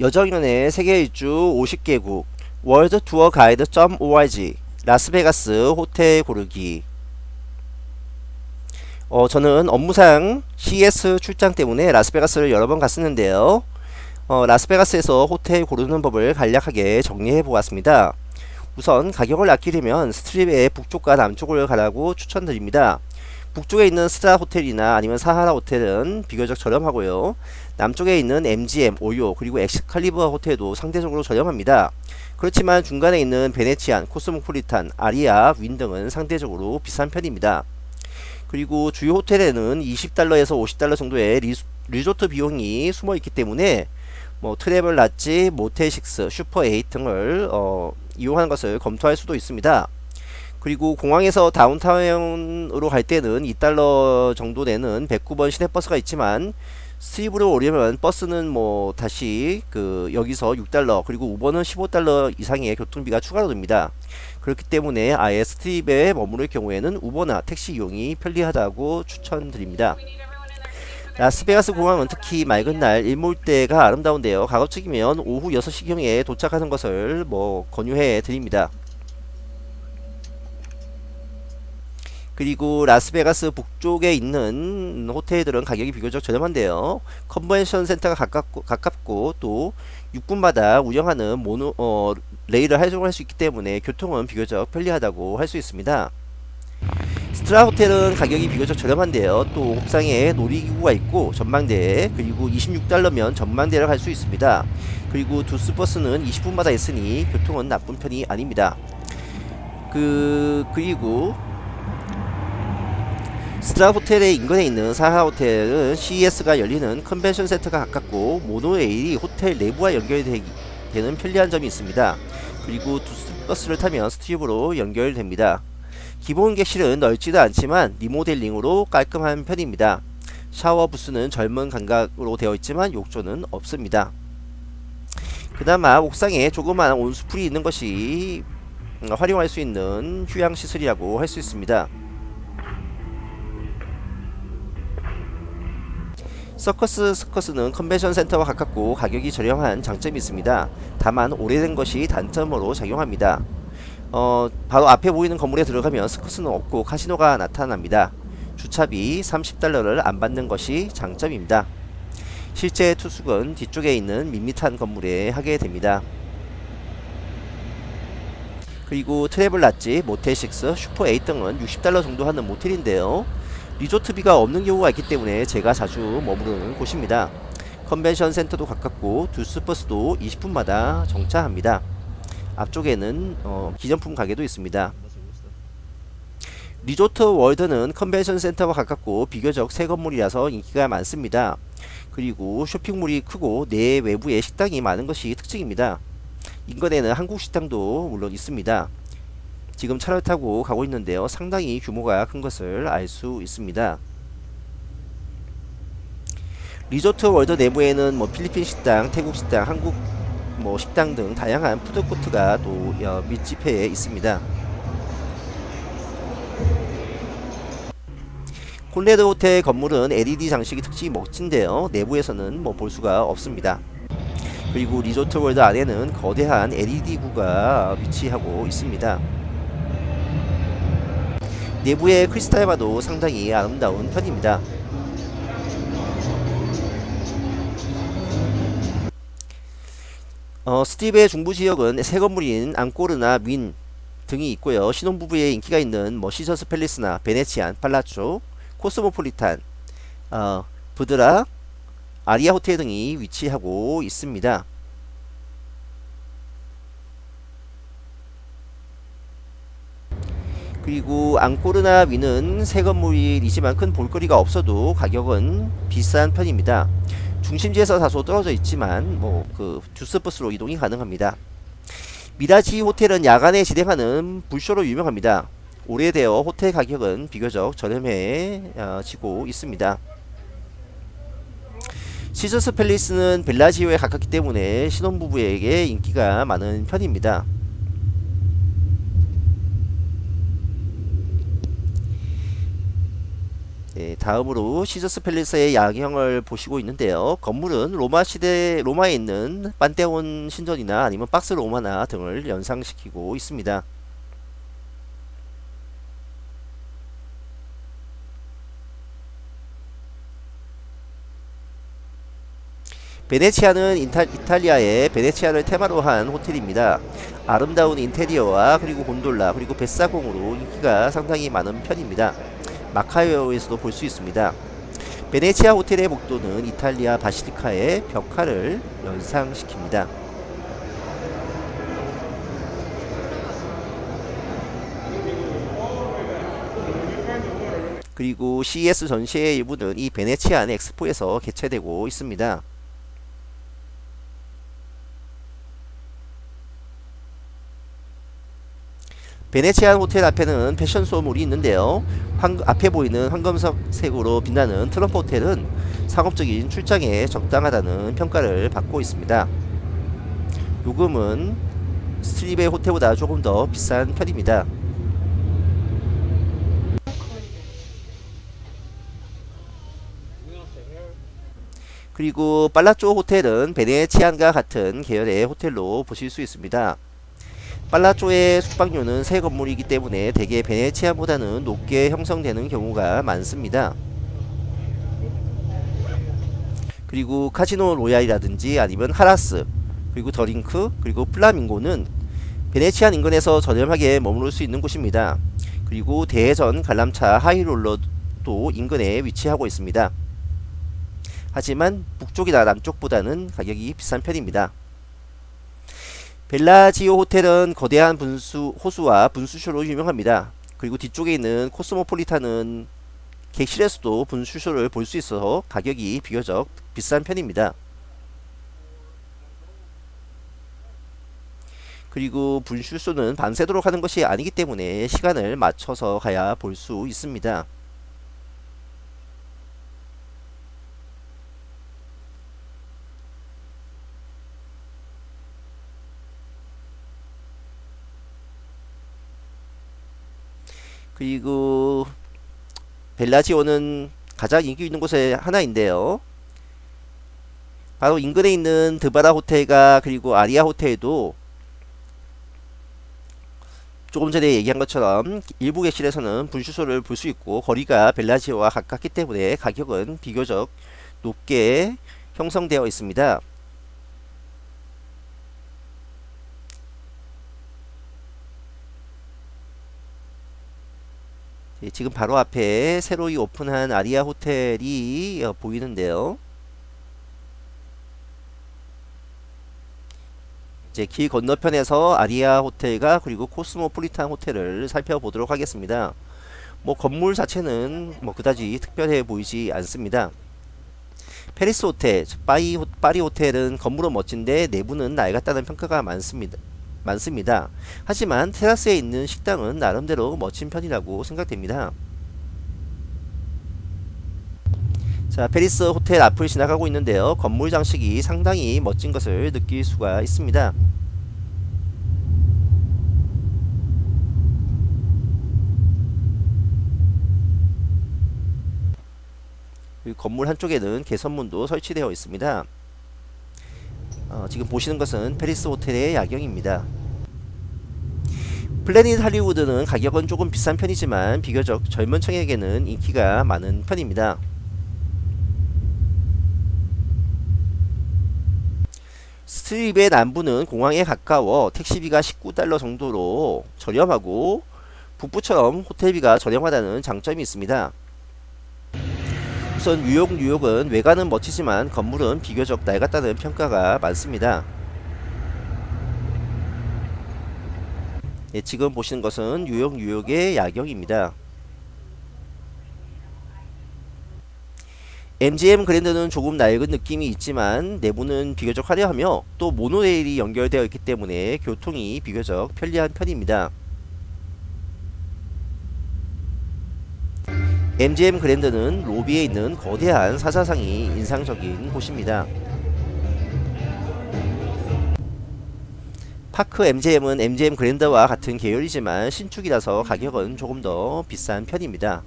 여정연의 세계 일주 50개국 월드 투어 가이드.org 라스베가스 호텔 고르기 어, 저는 업무상 CES 출장 때문에 라스베가스를 여러 번 갔었는데요. 어, 라스베가스에서 호텔 고르는 법을 간략하게 정리해 보았습니다. 우선 가격을 아끼려면 스트립의 북쪽과 남쪽을 가라고 추천드립니다. 북쪽에 있는 스트랫 호텔이나 아니면 사하라 호텔은 비교적 저렴하고요. 남쪽에 있는 MGM, 오요, 그리고 엑스칼리버 호텔도 상대적으로 저렴합니다. 그렇지만 중간에 있는 베네치안, 코스모폴리탄, 아리아, 윈 등은 상대적으로 비싼 편입니다. 그리고 주요 호텔에는 20달러에서 50달러 정도의 리, 리조트 비용이 숨어 있기 때문에 뭐 Travelodge, Motel Six, Super Eight 등을 어, 이용하는 것을 검토할 수도 있습니다. 그리고 공항에서 다운타운으로 갈 때는 2달러 정도 내는 109번 시내버스가 있지만 스트립으로 오려면 버스는 뭐 다시 그 여기서 6달러 그리고 우버는 15달러 이상의 교통비가 추가로 듭니다. 그렇기 때문에 아예 스트립에 머무를 경우에는 우버나 택시 이용이 편리하다고 추천드립니다. 라스베가스 공항은 특히 맑은 날 일몰때가 아름다운데요. 가급적이면 오후 6시경에 도착하는 것을 뭐 권유해 드립니다. 그리고 라스베가스 북쪽에 있는 호텔들은 가격이 비교적 저렴한데요. 컨벤션 센터가 가깝고, 가깝고 또 6분마다 운영하는 모노, 어, 레일을 활용할 수 있기 때문에 교통은 비교적 편리하다고 할 수 있습니다. 스트랫 호텔은 가격이 비교적 저렴한데요. 또 옥상에 놀이기구가 있고 전망대 그리고 26달러면 전망대를 갈 수 있습니다. 그리고 듀스 버스는 20분마다 있으니 교통은 나쁜 편이 아닙니다. 그 그리고 스트랫 호텔의 인근에 있는 사하라 호텔은 CES가 열리는 컨벤션 센터가 가깝고 모노레일이 호텔 내부와 연결되는 편리한 점이 있습니다. 그리고 버스를 타면 스트립으로 연결됩니다. 기본 객실은 넓지도 않지만 리모델링으로 깔끔한 편입니다. 샤워 부스는 젊은 감각으로 되어 있지만 욕조는 없습니다. 그나마 옥상에 조그마한 온수풀이 있는 것이 활용할 수 있는 휴양 시설이라고 할 수 있습니다. 서커스 서커스는 컨벤션 센터와 가깝고 가격이 저렴한 장점이 있습니다. 다만 오래된 것이 단점으로 작용합니다. 어, 바로 앞에 보이는 건물에 들어가면 서커스는 없고 카시노가 나타납니다. 주차비 30달러를 안 받는 것이 장점입니다. 실제 투숙은 뒤쪽에 있는 밋밋한 건물에 하게 됩니다. 그리고 Travelodge, Motel 6, 슈퍼 8 등은 60달러 정도 하는 모텔인데요. 리조트비가 없는 경우가 있기 때문에 제가 자주 머무르는 곳입니다. 컨벤션 센터도 가깝고 듀스버스도 20분마다 정차합니다. 앞쪽에는 어, 기념품 가게도 있습니다. 리조트 월드는 컨벤션 센터와 가깝고 비교적 새 건물이라서 인기가 많습니다. 그리고 쇼핑몰이 크고 내 외부에 식당이 많은 것이 특징입니다. 인근에는 한국 식당도 물론 있습니다. 지금 차를 타고 가고 있는데요. 상당히 규모가 큰 것을 알 수 있습니다. 리조트 월드 내부에는 뭐 필리핀 식당, 태국 식당, 한국 뭐 식당 등 다양한 푸드코트가 또 어, 밀집해 있습니다. 콘래드 호텔 건물은 LED 장식이 특징이 멋진데요. 내부에서는 뭐 볼 수가 없습니다. 그리고 리조트 월드 안에는 거대한 LED구가 위치하고 있습니다. 내부의 크리스탈 바도 상당히 아름다운 편입니다. 어, 스트립의 중부지역은 새 건물인 앙꼬르나 윈 등이 있고요. 신혼부부의 인기가 있는 뭐 시저스 팰리스나 베네치안, 팔라초, 코스모폴리탄, 어, 부드라, 아리아 호텔 등이 위치하고 있습니다. 그리고 앙코르나 위는 새 건물이지만 큰 볼거리가 없어도 가격은 비싼 편입니다. 중심지에서 다소 떨어져 있지만 뭐 그 주스버스로 이동이 가능합니다. 미라지 호텔은 야간에 진행하는 불쇼로 유명합니다. 오래되어 호텔 가격은 비교적 저렴해지고 있습니다. 시저스 팰리스는 벨라지오에 가깝기 때문에 신혼부부에게 인기가 많은 편입니다. 네, 다음으로 시저스 팰리스의 야경을 보시고 있는데요. 건물은 로마 시대 로마에 있는 판테온 신전이나 아니면 팍스 로마나 등을 연상시키고 있습니다. 베네치아는 이탈, 이탈리아의 베네치아를 테마로 한 호텔입니다. 아름다운 인테리어와 그리고 곤돌라 그리고 뱃사공으로 인기가 상당히 많은 편입니다. 마카오에서도 볼 수 있습니다. 베네치아 호텔의 복도는 이탈리아 바실리카의 벽화를 연상시킵니다. 그리고 CES 전시의 일부는 이 베네치아 안 엑스포에서 개최되고 있습니다. 베네치안 호텔 앞에는 패션소몰이 있는데요. 황, 앞에 보이는 황금석 색으로 빛나는 트럼프 호텔은 상업적인 출장에 적당하다는 평가를 받고 있습니다. 요금은 스트립의 호텔보다 조금 더 비싼 편입니다. 그리고 빨라쪼 호텔은 베네치안과 같은 계열의 호텔로 보실 수 있습니다. 빨라쪼의 숙박료는 새 건물이기 때문에 대개 베네치아보다는 높게 형성되는 경우가 많습니다. 그리고 카지노 로얄이라든지 아니면 하라스 그리고 더링크 그리고 플라밍고는 베네치안 인근에서 저렴하게 머무를 수 있는 곳입니다. 그리고 대형 관람차 하이롤러도 인근에 위치하고 있습니다. 하지만 북쪽이나 남쪽보다는 가격이 비싼 편입니다. 벨라지오 호텔은 거대한 분수 호수와 분수쇼로 유명합니다. 그리고 뒤쪽에 있는 코스모폴리탄은 객실에서도 분수쇼를 볼 수 있어서 가격이 비교적 비싼 편입니다. 그리고 분수쇼는 밤새도록 하는 것이 아니기 때문에 시간을 맞춰서 가야 볼 수 있습니다. 그리고 벨라지오는 가장 인기 있는 곳의 하나인데요. 바로 인근에 있는 드바라 호텔과 그리고 아리아 호텔도 조금 전에 얘기한 것처럼 일부 객실에서는 분수소를 볼 수 있고 거리가 벨라지오와 가깝기 때문에 가격은 비교적 높게 형성되어 있습니다. 지금 바로 앞에 새로이 오픈한 아리아 호텔이 어, 보이는데요. 이제 길 건너편에서 아리아 호텔과 그리고 코스모폴리탄 호텔을 살펴보도록 하겠습니다. 뭐 건물 자체는 뭐 그다지 특별해 보이지 않습니다. 페리스 호텔, 파리 호텔은 건물은 멋진데 내부는 낡았다는 평가가 많습니다. 많습니다. 하지만 테라스에 있는 식당은 나름대로 멋진 편이라고 생각됩니다. 자, 페리스 호텔 앞을 지나가고 있는데요. 건물 장식이 상당히 멋진 것을 느낄 수가 있습니다. 건물 한쪽에는 개선문도 설치되어 있습니다. 어, 지금 보시는 것은 패리스 호텔의 야경입니다. 플래닛 할리우드는 가격은 조금 비싼 편이지만 비교적 젊은 층에게는 인기가 많은 편입니다. 스트립의 남부는 공항에 가까워 택시비가 19달러 정도로 저렴하고 북부처럼 호텔비가 저렴하다는 장점이 있습니다. 우선 뉴욕 뉴욕은 외관은 멋지지만 건물은 비교적 낡았다는 평가가 많습니다. 예, 지금 보시는 것은 뉴욕 뉴욕의 야경입니다. MGM 그랜드는 조금 낡은 느낌이 있지만 내부는 비교적 화려하며 또 모노레일이 연결되어 있기 때문에 교통이 비교적 편리한 편입니다. MGM 그랜드는 로비에 있는 거대한 사자상이 인상적인 곳입니다. 파크 MGM은 MGM 그랜드와 같은 계열이지만 신축이라서 가격은 조금 더 비싼 편입니다.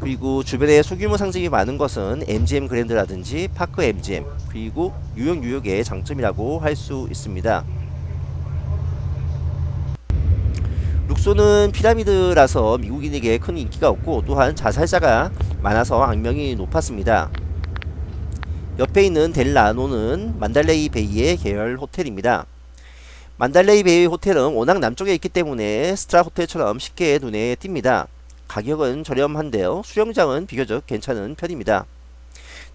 그리고 주변에 소규모 상징이 많은 것은 MGM 그랜드라든지 파크 MGM 그리고 뉴욕 뉴욕의 장점이라고 할 수 있습니다. 룩소는 피라미드라서 미국인에게 큰 인기가 없고 또한 자살자가 많아서 악명이 높았습니다. 옆에 있는 델라노는 만달레이 베이의 계열 호텔입니다. 만달레이 베이 호텔은 워낙 남쪽에 있기 때문에 스트랫 호텔처럼 쉽게 눈에 띕니다. 가격은 저렴한데요. 수영장은 비교적 괜찮은 편입니다.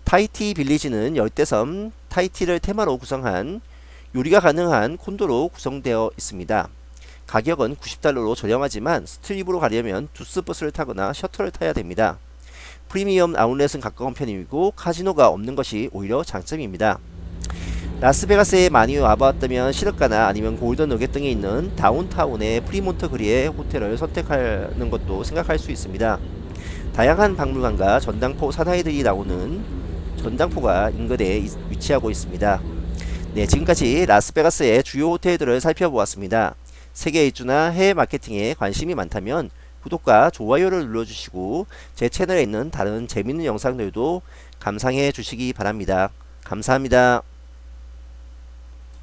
타이티 빌리지는 열대섬 타이티를 테마로 구성한 요리가 가능한 콘도로 구성되어 있습니다. 가격은 90달러로 저렴하지만 스트립으로 가려면 듀스 버스를 타거나 셔틀을 타야 됩니다. 프리미엄 아울렛은 가까운 편이고 카지노가 없는 것이 오히려 장점입니다. 라스베가스에 많이 와봤다면 시르카나 아니면 골든 너겟 등에 있는 다운타운의 프리몬트 거리의 호텔을 선택하는 것도 생각할 수 있습니다. 다양한 박물관과 전당포 사나이들이 나오는 전당포가 인근에 위치하고 있습니다. 네, 지금까지 라스베가스의 주요 호텔들을 살펴보았습니다. 세계 일주나 해외 마케팅에 관심이 많다면 구독과 좋아요를 눌러주시고 제 채널에 있는 다른 재밌는 영상들도 감상해 주시기 바랍니다. 감사합니다.